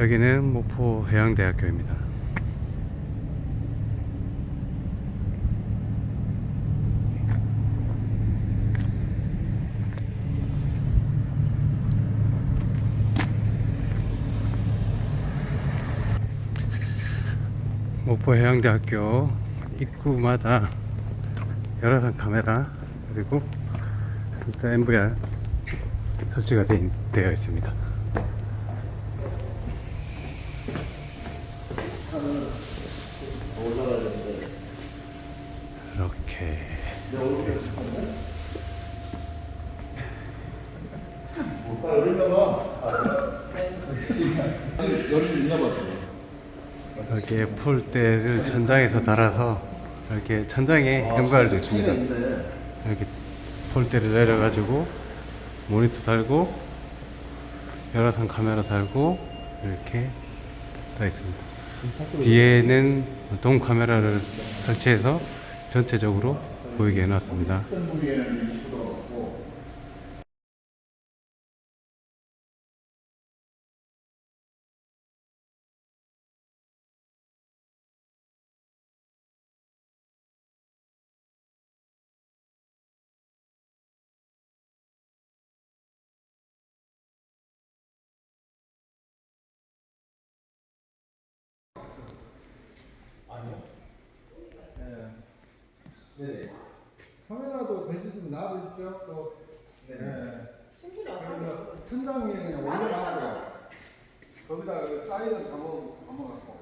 여기는 목포 해양대학교입니다. 목포 해양대학교 입구마다 열화상 카메라 그리고 진짜 MVR 설치가 되, 되어 있습니다. 이렇게 되어 있습니다. 아, 열린가 봐. 열이 있나 봐, 지금. 이렇게 폴대를 천장에서 달아서 이렇게 천장에 MVR도 있습니다. 차이가 있네. 이렇게 폴대를 내려가지고 모니터 달고 열화상 카메라 달고 이렇게 다 있습니다. 뒤에는 돔 카메라를 설치해서 전체적으로 보이게 해놨습니다. 네네. 카메라도 되시면 놔두십시오. 또, 네. 신기하다. 그러면 천장 위에 그냥 올려놔고요. 거기다 그 사이드 감아, 감아갖고.